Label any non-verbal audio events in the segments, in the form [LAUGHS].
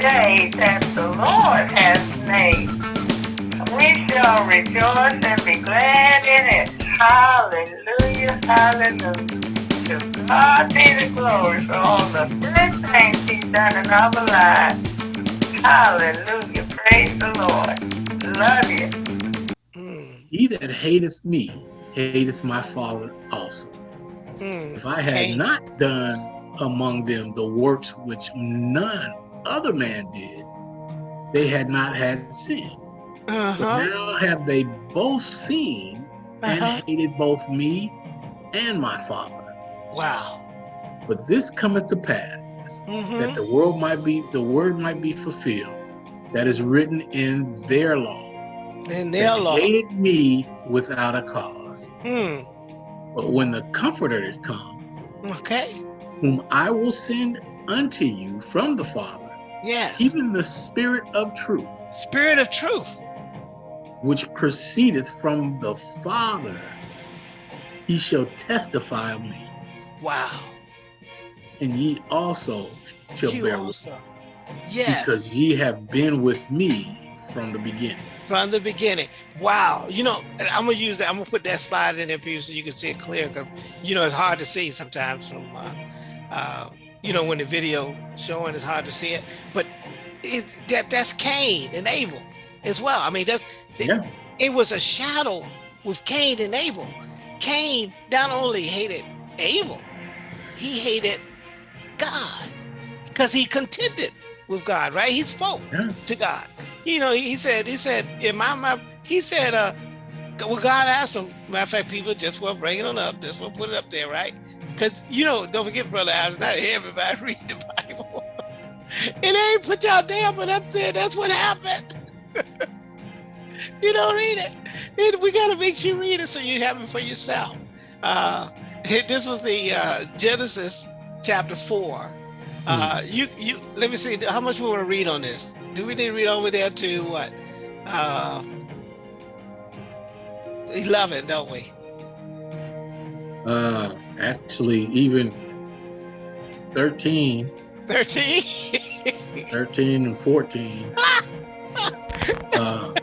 day that the Lord has made. We shall rejoice and be glad in it. Hallelujah, hallelujah. To God be the glory for all the good things he's done in our lives. Hallelujah, praise the Lord. Love you. He that hateth me hateth my Father also. Mm. If I had Okay. not done among them the works which none other man did, they had not had sin. Uh-huh. now have they both seen and Uh-huh. hated both me and my Father. Wow. But this cometh to pass that Mm-hmm. the world might be the word might be fulfilled that is written in their law. And They their law. hated me without a cause. Mm. But when the Comforter is come, Okay. whom I will send unto you from the Father, Yes. even the Spirit of truth, Spirit of truth. which proceedeth from the Father, he shall testify of me. Wow. And ye also shall You bear witness, also. Yes. because ye have been with me from the beginning. from the beginning. Wow. You know, I'm gonna use that. I'm gonna put that slide in there for you so you can see it clear. Cause you know it's hard to see sometimes from, uh, uh, you know, when the video showing is hard to see it. But it, that that's Cain and Abel as well. I mean, that's it, Yeah. it was a shadow with Cain and Abel. Cain not only hated Abel, he hated God because he contended with God. Right? He spoke Yeah. to God. You know, he, said, he said, in my, my he said, uh, well, God asked him. Matter of fact, people just were bringing it up, just will put it up there, right? Because you know, don't forget, brother, Alex, not everybody [LAUGHS] read the Bible. it ain't put y'all down, but up there, that's what happened. [LAUGHS] you don't read it. it. We gotta make sure you read it so you have it for yourself. Uh, [LAUGHS] this was the uh, Genesis chapter four. Uh, you you let me see how much we want to read on this. Do we need to read over there to what? Uh, Eleven, don't we? Uh, actually, even 13, Thirteen. 13 and 14. [LAUGHS] uh, Go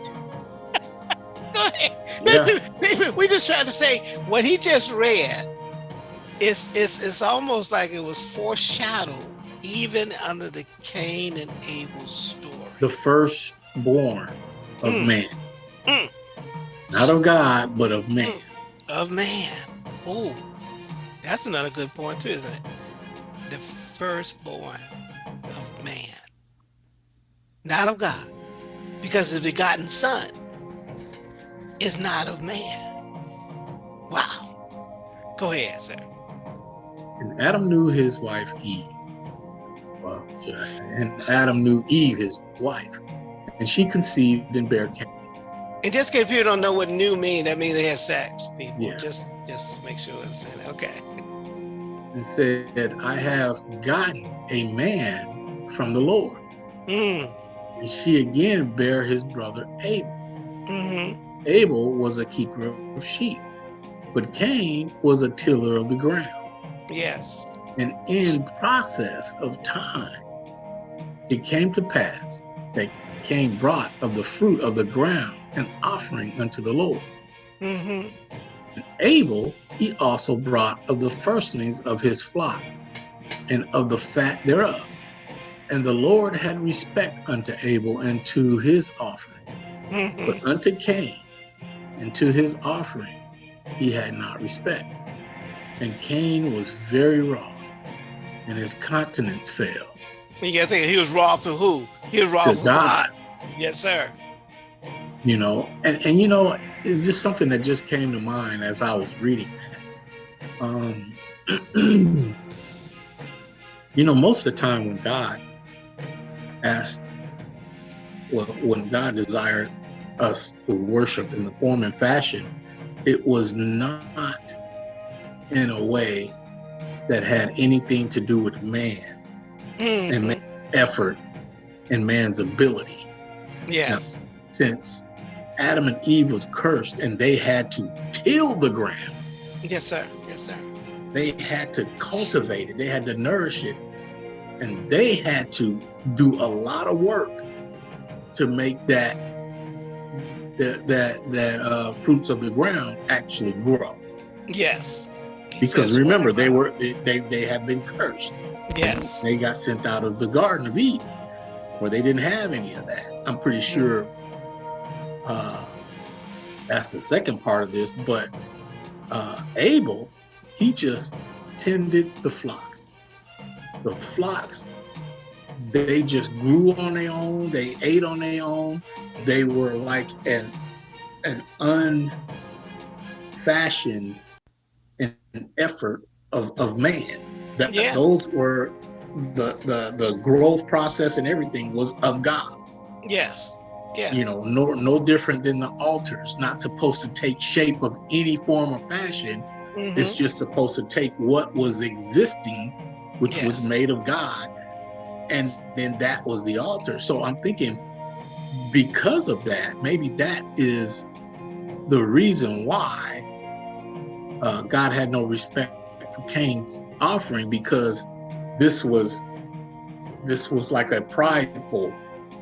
ahead. Yeah. We just trying to say what he just read. It's it's it's almost like it was foreshadowed even under the Cain and Abel story. the firstborn of Mm. man. Mm. Not of God, but of man. of man. Oh, that's another good point too, isn't it? The firstborn of man, not of God, because the begotten Son is not of man. Wow. Go ahead, sir. And Adam knew his wife Eve. Well, should I say? And Adam knew Eve, his wife. And she conceived and bare Cain. And just in case people don't know what "new" mean, that means they had sex. People, Yeah. just just make sure it's in it. Okay. and said, I have gotten a man from the Lord. Mm, And she again bare his brother Abel. mm-hmm. Abel was a keeper of sheep, but Cain was a tiller of the ground. Yes. And in process of time, it came to pass that Cain brought of the fruit of the ground an offering unto the Lord. Mm-hmm. And Abel he also brought of the firstlings of his flock and of the fat thereof. And the Lord had respect unto Abel and to his offering, Mm-hmm. but unto Cain and to his offering he had not respect. And Cain was very wroth, and his countenance fell. You gotta think he was wroth to who? He was wroth To with God. God. Yes, sir. You know and and you know it's just something that just came to mind as i was reading that um [CLEARS THROAT] you know most of the time when god asked well when god desired us to worship in the form and fashion it was not in a way that had anything to do with man and Mhm. man's effort and man's ability Yes. since Adam and Eve was cursed and they had to till the ground. Yes, sir. Yes, sir. They had to cultivate it. They had to nourish it and they had to do a lot of work to make that that that that uh, fruits of the ground actually grow. Yes. Because says, remember, they were they they, they have been cursed. Yes. They got sent out of the Garden of Eden, where they didn't have any of that. I'm pretty sure uh, that's the second part of this. But uh, Abel, he just tended the flocks. The flocks, they just grew on their own. They ate on their own. They were like an an unfashioned an effort of, of man. That Yeah. those were the, the the growth process and everything was of God. Yes. Yeah. You know, no no different than the altars, not supposed to take shape of any form or fashion. Mhm. It's just supposed to take what was existing, which was made of God, and then that was the altar. So I'm thinking, because of that, maybe that is the reason why uh, God had no respect for Cain's offering, because this was this was like a prideful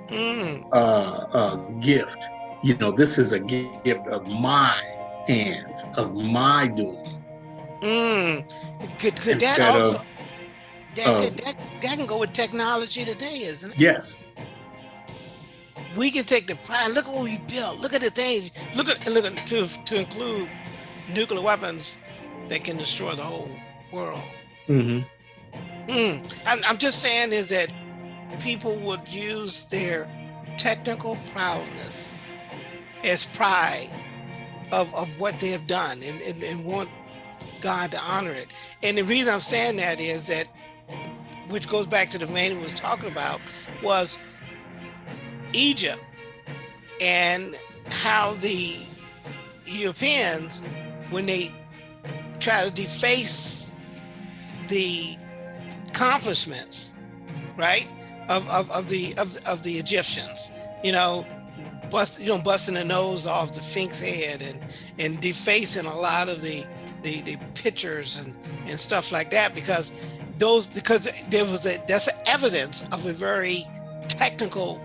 Mm. uh, uh, gift. You know, this is a gift of my hands, of my doing. Mm. Could, could that also of- that, of- that, that that can go with technology today, isn't it? Yes, We can take the pride. Look at what we built. Look at the things. Look at look at to to include nuclear weapons that can destroy the whole world. hmm Mm. I'm, I'm just saying is that people would use their technical prowess as pride of, of what they have done and, and, and want God to honor it. And the reason I'm saying that is that, which goes back to the man who was talking about, was Egypt and how the Europeans, when they try to deface the accomplishments, right, of, of, of the of, of the Egyptians, you know, bust you know busting the nose off the Sphinx head and and defacing a lot of the the, the pictures and, and stuff like that because those because there was a that's evidence of a very technical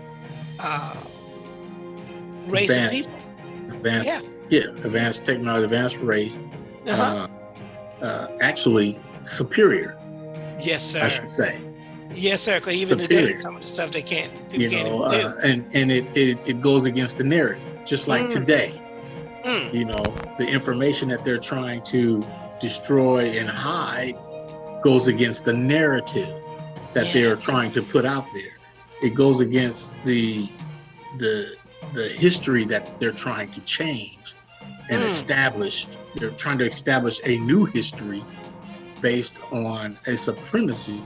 uh, race of Advanced. people. advanced. Yeah. Yeah, advanced technology, advanced race. Uh-huh. Uh, uh, actually, superior, yes, sir. I should say. Yes, sir. Because even today, some of the stuff they can't people You can't know, even do. uh, and and it, it it goes against the narrative, just like Mm. today. Mm. you know the information that they're trying to destroy and hide goes against the narrative that they are trying to put out there it goes against the the the history that they're trying to change and Mm. establish they're trying to establish a new history based on a supremacy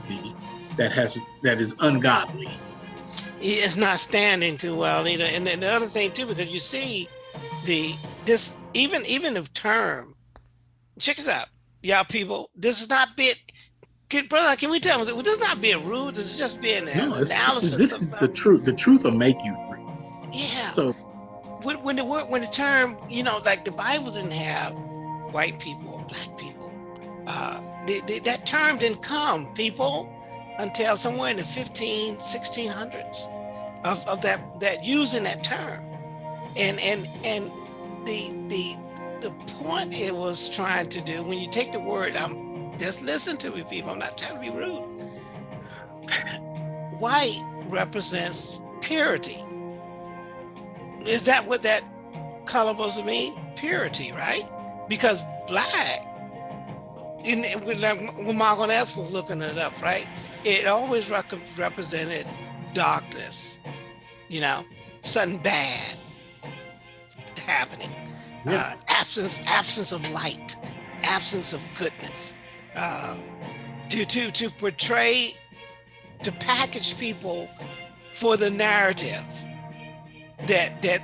that has that is ungodly it's not standing too well either. And then the other thing too, because you see the this even even the term, check it out, y'all people. This is not being, can, brother. Can we tell them this is not being rude? This is just being an no analysis. just, this is the truth the truth will make you free yeah. so when, when the word when the term you know like the bible didn't have white people or black people uh the, the, that term didn't come people until somewhere in the 15 1600s of, of that that using that term and and and the the the point it was trying to do when you take the word i'm just listen to me people i'm not trying to be rude white represents purity is that what that color was to mean? Purity, right? Because black, in when, when Malcolm X was looking it up, right? It always rec- represented darkness, you know, something bad happening, Yeah. uh, absence absence of light, absence of goodness. Uh, to to to portray, to package people for the narrative that that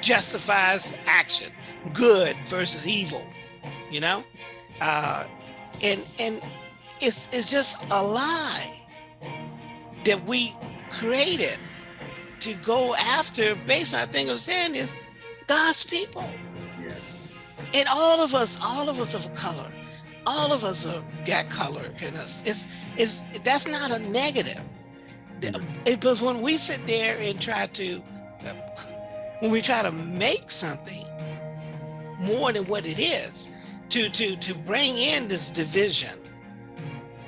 justifies action good versus evil you know uh and and it's it's just a lie that we created to go after based on I think I was saying is God's people yeah and all of us all of us of color all of us are got color in us. It's it's that's not a negative. It, Because when we sit there and try to, when we try to make something more than what it is, to to to bring in this division,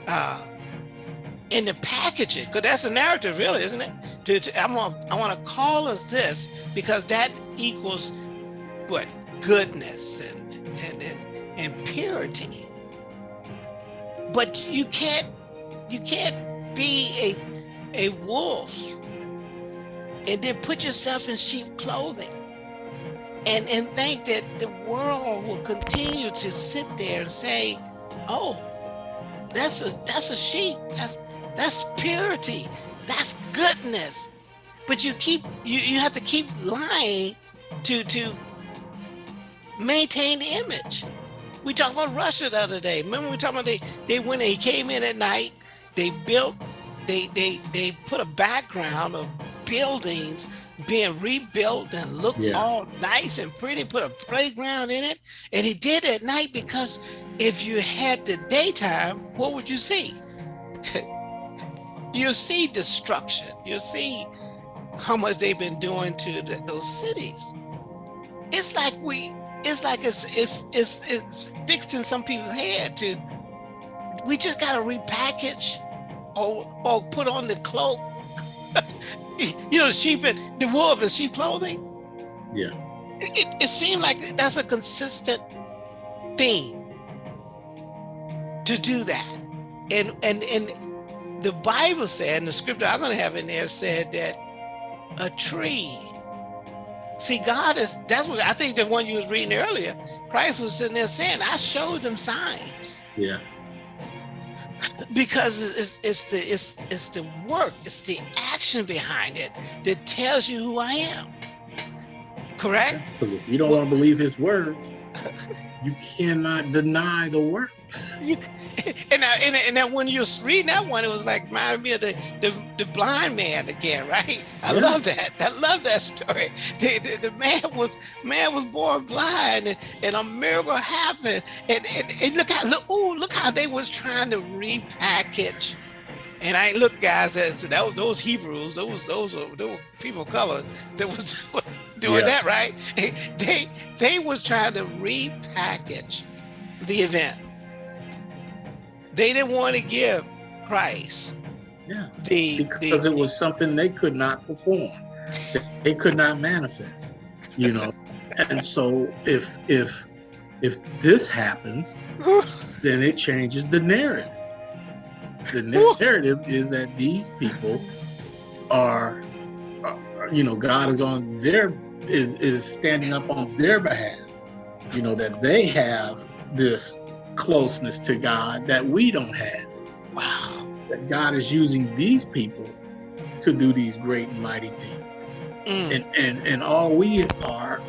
uh, in the packaging, because that's a narrative, really, isn't it? To, to I want I want to call us this because that equals what goodness and and and, and purity. But you can't you can't be a a wolf and then put yourself in sheep clothing and and think that the world will continue to sit there and say oh that's a that's a sheep. That's that's purity. That's goodness. But you keep you you have to keep lying to to maintain the image. We talked about russia the other day. Remember we talking about they they went he came in at night they built they they they put a background of buildings being rebuilt and look yeah. all nice and pretty, put a playground in it. And he did at night because if you had the daytime, what would you see? [LAUGHS] you see destruction. You see how much they've been doing to the, those cities. It's like we, it's like it's it's it's it's fixed in some people's head to. We just gotta repackage or, or put on the cloak. [LAUGHS] you know, the sheep and the wolf and sheep clothing. Yeah. It, it seemed like that's a consistent thing to do that. And and and the Bible said, and the scripture I'm gonna have in there said that a tree. See, God is that's what I think the one you was reading earlier. Christ was sitting there saying, I showed them signs. Yeah because it's, it's the it's it's the work it's the action behind it that tells you who i am. Correct? Because if you don't well, want to believe his words you cannot deny the works you, and, I, and, and that when you are reading that one, it was like reminded me of the, the, the blind man again, right? I yeah. love that. I love that story. [LAUGHS] The, the, the, man was man was born blind, and, and a miracle happened. And, and, and look how look, ooh, look how they was trying to repackage. And I look, guys, that, that those Hebrews, those those those people of color that was [LAUGHS] doing yeah. that, right? [LAUGHS] They they was trying to repackage the event they didn't want to give Christ. Yeah. The because the, it was something they could not perform. they could not manifest. You know. and so if if if this happens, then it changes the narrative. The [LAUGHS] narrative is that these people are, are, you know, God is on their is is standing up on their behalf. You know that they have this closeness to God that we don't have. Wow. That God is using these people to do these great and mighty things. Mm. And, and and all we are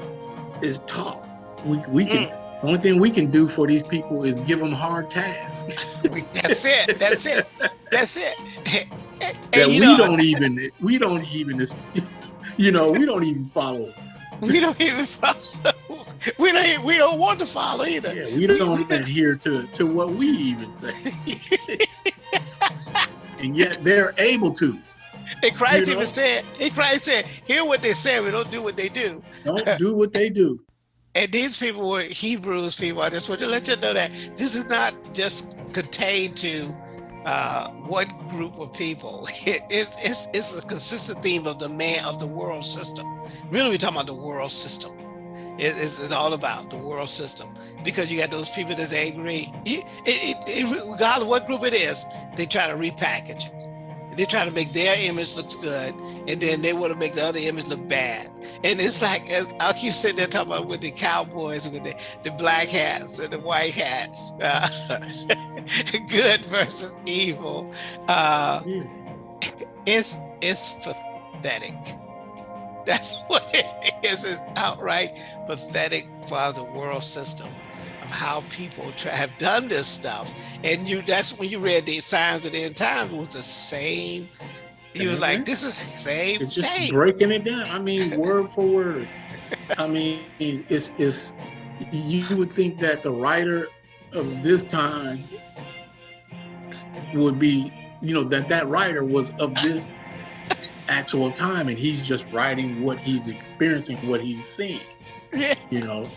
is talk. We we can mm. the only thing we can do for these people is give them hard tasks. [LAUGHS] That's it. That's it. That's it. [LAUGHS] And, that we know, don't even we don't even you know [LAUGHS] we don't even follow. We don't even follow we don't we don't want to follow either. Yeah, we don't adhere to to what we even say, [LAUGHS] and yet they're able to. And Christ you know? even said, "He Christ said, hear what they say, we don't do what they do. Don't [LAUGHS] do what they do." and these people were Hebrews people. I just want to let you know that this is not just contained to uh, one group of people. [LAUGHS] It, it, it's, it's a consistent theme of the man of the world system. Really, we're talking about the world system. It's, it's, all about the world system because you got those people that's angry. It, it, it, regardless of what group it is, they try to repackage it. They try to make their image looks good, and then they want to make the other image look bad. And it's like as I'll keep sitting there talking about with the cowboys with the, the black hats and the white hats, uh, [LAUGHS] good versus evil. Uh, it's it's pathetic. That's [LAUGHS] what it is. It's outright pathetic for the world system of how people have done this stuff. And you that's when you read the signs of the end times, it was the same. He was like, mm-hmm. this is same it's just thing. breaking it down. I mean, [LAUGHS] word for word. I mean, it's it's you would think that the writer of this time would be, you know, that that writer was of this actual time and he's just writing what he's experiencing, what he's seeing, [LAUGHS] Yeah. you know,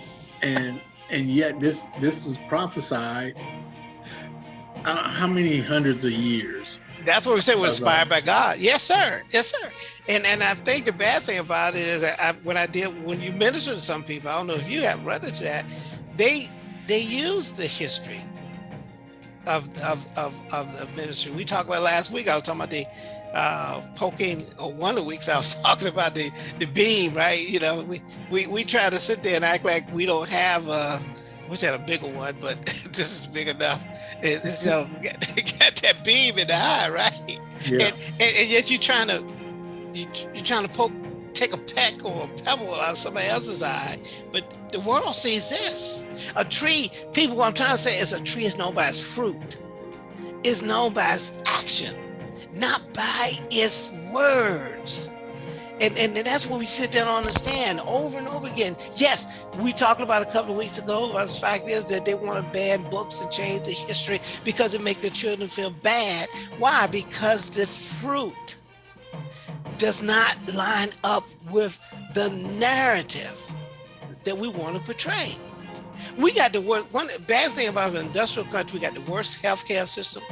and and yet this this was prophesied uh, how many hundreds of years That's what we say was That's inspired by God. Yes, sir. Yes, sir. And and I think the bad thing about it is that I, when I did when you minister to some people, I don't know if you have run into that, they they use the history of of of, of the ministry. We talked about last week. I was talking about the uh poking or one of the weeks I was [LAUGHS] talking about the the beam, right? You know, we we we try to sit there and act like we don't have wish I had a bigger one, but [LAUGHS] this is big enough. It- It's, you know, [LAUGHS] got, got that beam in the eye, right? yeah And, and, and yet you're trying to you, you're trying to poke, take a peck or a pebble out of somebody else's eye, but the world sees this. A tree, people, what I'm trying to say is a tree is known by its fruit, is known by its action, not by its words. And, and, and that's what we sit down and understand over and over again. Yes, we talked about a couple of weeks ago. The fact is that they want to ban books and change the history because it make the children feel bad. Why? Because the fruit does not line up with the narrative that we want to portray. We got the worst, one bad thing about an industrial country, we got the worst healthcare system,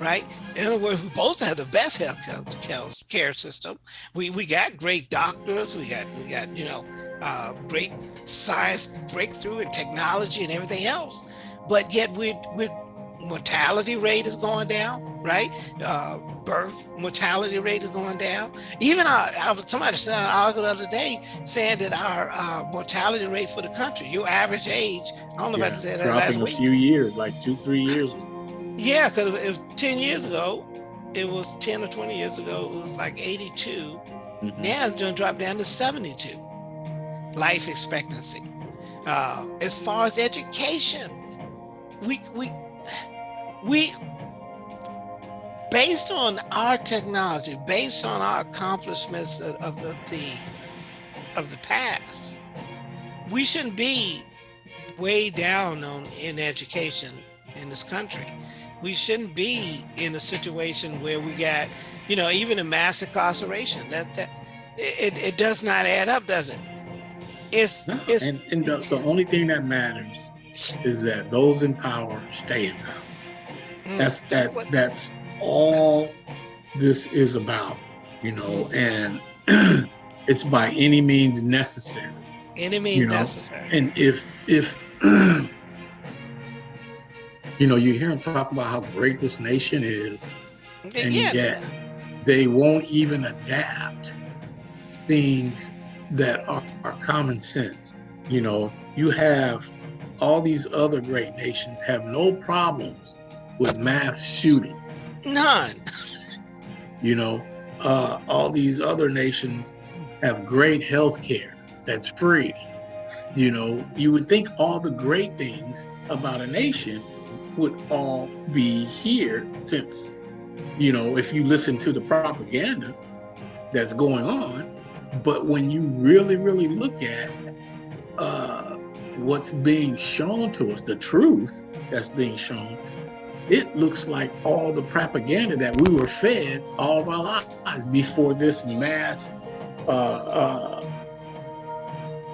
right? In other words, we both have the best health care system. We we got great doctors, we got we got, you know, uh, great science breakthrough and technology and everything else. But yet we we mortality rate is going down, right? Uh, birth mortality rate is going down. Even our, our somebody said an article the other day saying that our uh, mortality rate for the country, your average age, I don't know yeah, if I said that last dropping a few years like two three years Yeah, because was 10 years ago, it was 10 or 20 years ago, it was like 82. Mhm. Now it's going to drop down to 72 life expectancy. Uh, as far as education, we, we, we, based on our technology, based on our accomplishments of, of the, the, of the past, we shouldn't be way down on in education in this country. We shouldn't be in a situation where we got, you know, even a mass incarceration. That that it, it does not add up, does it? It's No, it's and, and the, the only thing that matters is that those in power stay in power. mm, That's that's that's all this is about, you know, and [CLEARS THROAT] it's by any means necessary. any means you know, necessary. And if if [CLEARS THROAT] you know, you hear them talk about how great this nation is, and yeah, yet they won't even adapt things that are, are common sense. You know, you have all these other great nations have no problems with mass shooting. None. You know, uh, all these other nations have great health care that's free. You know, you would think all the great things about a nation would all be here since, you know, if you listen to the propaganda that's going on. But when you really, really look at uh, what's being shown to us, the truth that's being shown, it looks like all the propaganda that we were fed all of our lives before this mass uh, uh,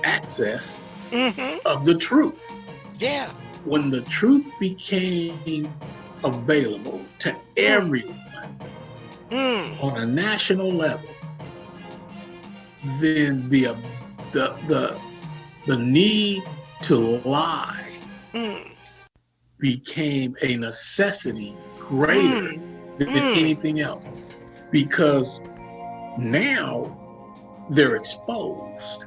access hmm of the truth. Yeah. When the truth became available to everyone Mm. on a national level, then the the the the need to lie Mm. Became a necessity greater than Mm. anything else because now they're exposed.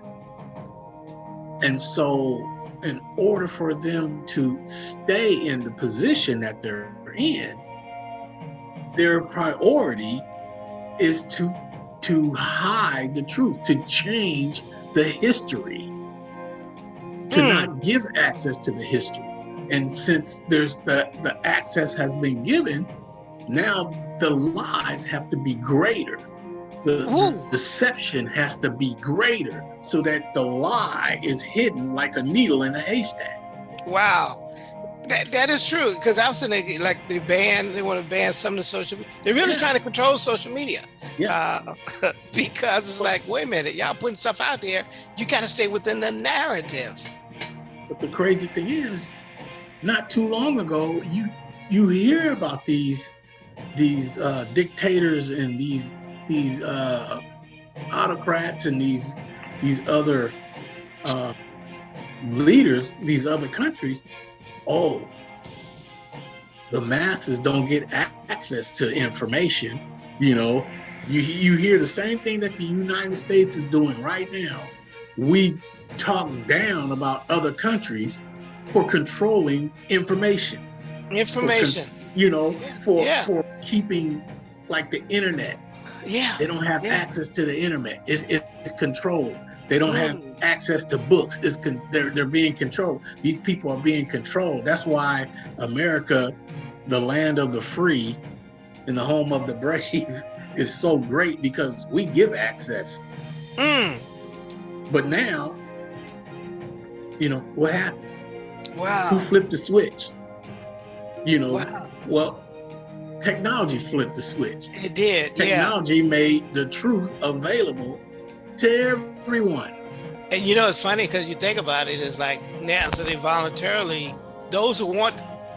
And so, in order for them to stay in the position that they're in, their priority is to to hide the truth, to change the history, to Mm. not give access to the history. And since there's the the access has been given, now the lies have to be greater. The, the deception has to be greater so that the lie is hidden like a needle in a haystack. Wow. That, that is true because I was saying like they ban they want to ban some of the social. They're really Yeah. trying to control social media. Yeah. Uh, [LAUGHS] because it's like, wait a minute, y'all putting stuff out there. You got to stay within the narrative. But the crazy thing is, not too long ago, you you hear about these these uh, dictators and these these uh, autocrats and these these other uh, leaders, these other countries. Oh, the masses don't get access to information. You know, you you hear the same thing that the United States is doing right now. We talk down about other countries for controlling information Information. you know for yeah. for keeping like the internet Yeah. they don't have Yeah. access to the internet it, it's controlled they don't have Mm. access to books it's they're, they're being controlled these people are being controlled that's why america the land of the free and the home of the brave [LAUGHS] is so great because we give access Mm. but now you know what happened who flipped the switch you know Wow. well technology flipped the switch It did. Yeah. technology made the truth available to everyone And you know, it's funny because you think about it, it's like now, so they voluntarily, those who want,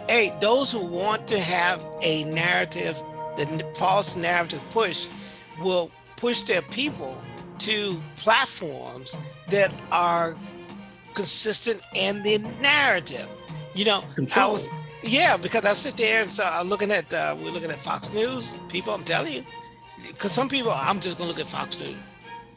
hey, those who want to have a narrative, the false narrative push, will push their people to platforms that are consistent in the narrative. You know, I was, yeah, because I sit there and so I'm looking at, uh, we're looking at Fox News, people, I'm telling you, because some people, I'm just gonna look at Fox News.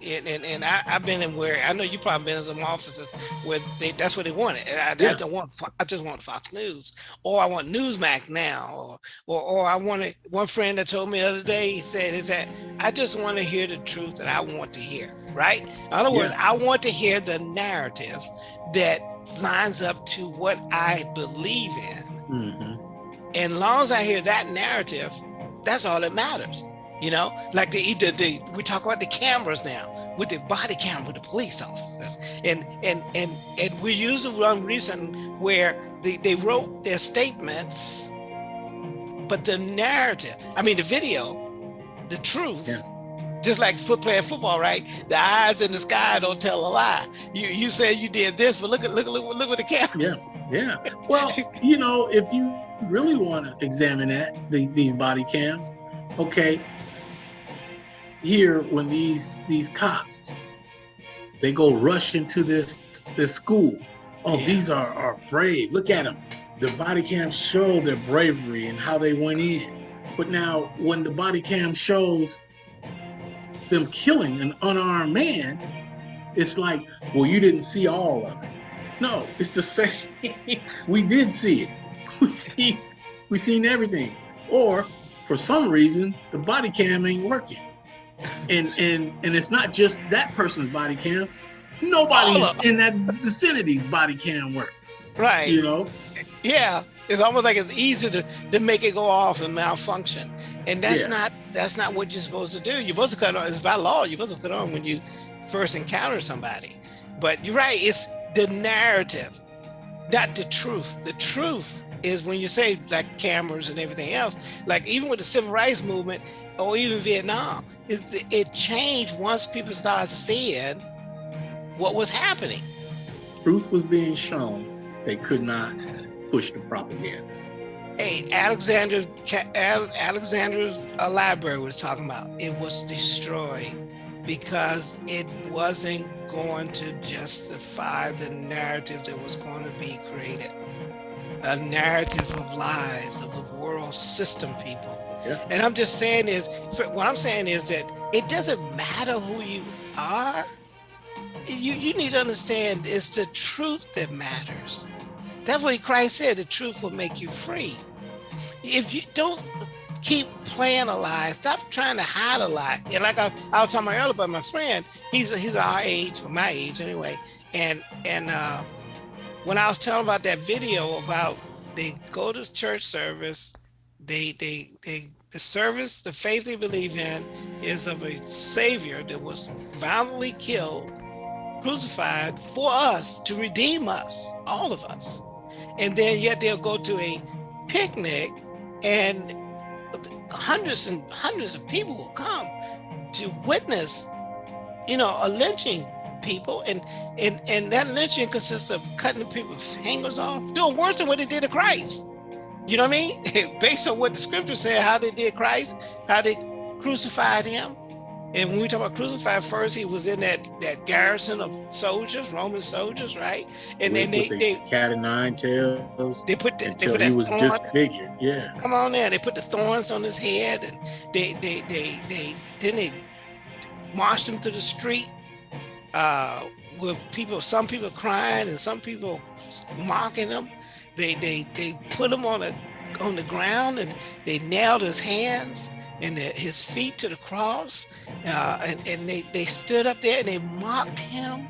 And, and, and I, I've been in where I know you probably been in some offices where they that's what they wanted. And I, I don't want I just want Fox News or I want Newsmax now or or, or I wanted one friend that told me the other day he said is that I just want to hear the truth that I want to hear. Right? In other words, I want to hear the narrative that lines up to what I believe in. Mhm. And long as I hear that narrative, that's all that matters. You know, like the, the, the we talk about the cameras now with the body camera with the police officers, and and and and we use the one reason where they, they wrote their statements, but the narrative, I mean the video, the truth, Yeah. just like foot playing football, right? The eyes in the sky don't tell a lie. You you said you did this, but look at look at look, look with the camera. yeah yeah well [LAUGHS] you know if you really want to examine that the, these body cams okay here when these these cops they go rush into this this school. Oh Yeah. these are are brave. Look at them the body cams show their bravery and how they went in. But now when the body cam shows them killing an unarmed man it's like well you didn't see all of it. No it's the [LAUGHS] same. We did see it. [LAUGHS] We see we seen everything. Or for some reason the body cam ain't working and and and it's not just that person's body cam nobody in that vicinity's body cam work Right. you know Yeah, it's almost like it's easy to, to make it go off and malfunction, and that's Yeah. not that's not what you're supposed to do. You're supposed to cut on. It's by law. You're supposed to cut on when you first encounter somebody. But you're right. It's the narrative, not the truth. The truth is when you say like cameras and everything else. Like even with the civil rights movement or even Vietnam, it, it changed once people started seeing what was happening. truth was being shown they could not push the propaganda Hey, Alexander, Alexander's library was talking about it was destroyed because it wasn't going to justify the narrative that was going to be created. A narrative of lies of the world system, people. Yeah. And I'm just saying is, what I'm saying is that it doesn't matter who you are. You you need to understand it's the truth that matters. That's what Christ said. The truth will make you free. If you don't keep playing a lie, stop trying to hide a lie. And like I, I was talking about earlier about my friend, he's he's our age, or my age anyway. And and uh, when I was telling about that video about they go to church service, they they they the service, the faith they believe in is of a savior that was violently killed, crucified for us to redeem us, all of us. and then yet they'll go to a picnic and hundreds and hundreds of people will come to witness, you know, a lynching people and and and that lynching consists of cutting people's fingers off, doing worse than what they did to Christ. You know what I mean? [LAUGHS] Based on what the scripture said, how they did Christ, how they crucified him. And when we talk about crucified, first he was in that that garrison of soldiers, Roman soldiers, right? And then they, the they cat of nine tails. They put the, they put he that was thorn- disfigured. Yeah. Come on there. They put the thorns on his head and they they they they then they marched him to the street uh with people some people crying and some people mocking him. They they they put him on a on the ground and they nailed his hands and the- his feet to the cross. Uh, and, and they, they stood up there and they mocked him.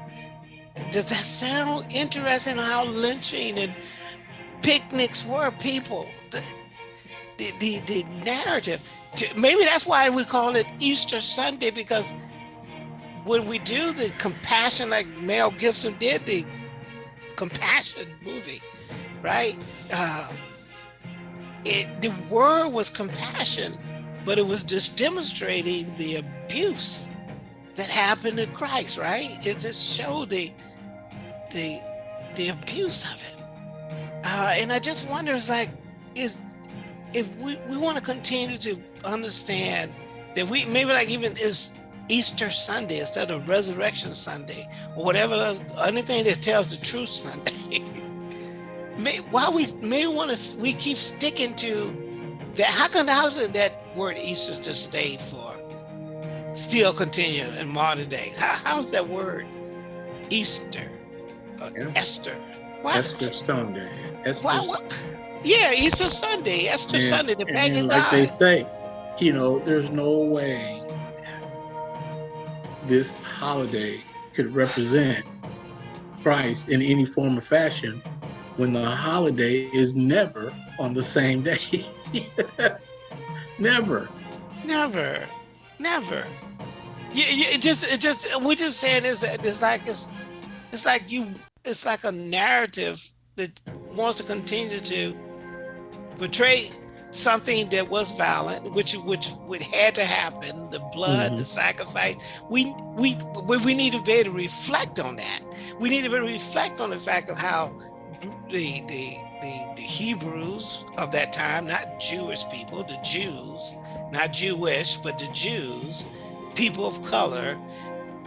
Does that sound interesting how lynching and picnics were people? The, the, the, the narrative. Maybe that's why we call it Easter Sunday because when we do the compassion, like Mel Gibson did the compassion movie, right? Uh, it the word was compassion, but it was just demonstrating the abuse that happened to Christ, right? It just showed the the the abuse of it. Uh, and I just wonder, it's like, is if we, we want to continue to understand that we maybe like even is Easter Sunday instead of Resurrection Sunday or whatever else, anything that tells the truth Sunday. [LAUGHS] may, why we may want to we keep sticking to that? How can how did that word Easter just stay for? Still continue in modern day. How, how's that word Easter, uh, Yeah. Esther? Why, Esther Sunday. Esther why, why- yeah, Easter Sunday, Esther And- Sunday, the pagan like they say, you know, there's no way this holiday could represent Christ in any form or fashion when the holiday is never on the same day. [LAUGHS] never. Never, never. You, you, it just, it just, we're just saying is that it's like it's, it's like you, it's like a narrative that wants to continue to portray something that was violent, which which would had to happen, the blood, the mm-hmm. sacrifice. We we we we need to be able to reflect on that. We need to be able to reflect on the fact of how the the the, the Hebrews of that time, not Jewish people, the Jews, not Jewish, but the Jews, people of color,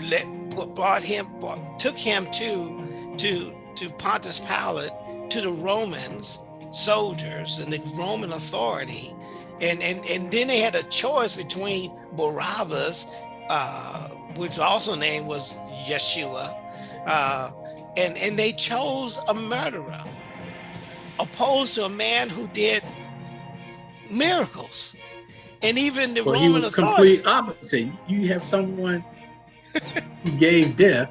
let, brought him, brought, took him to to to Pontius Pilate, to the Romans soldiers and the Roman authority, and and and then they had a choice between Barabbas, uh, which also name was Yeshua, uh, and and they chose a murderer, opposed to a man who did miracles, and even the Well, he was authority. complete opposite. You have someone who [LAUGHS] gave death,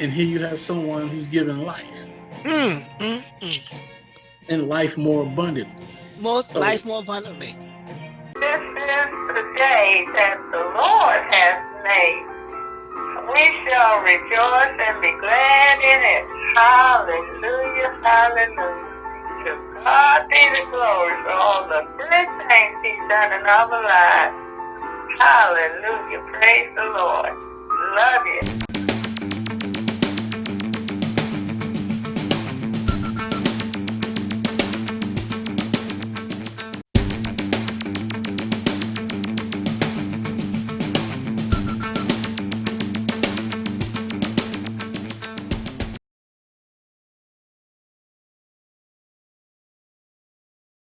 and here you have someone who's given life, Mm, mm, mm. And life more abundantly. Most So- life more abundantly. This is the day that the Lord has made. We shall rejoice and be glad in it. Hallelujah, hallelujah. To God be the glory for all the good things he's done in our lives. Hallelujah, praise the Lord. Love you.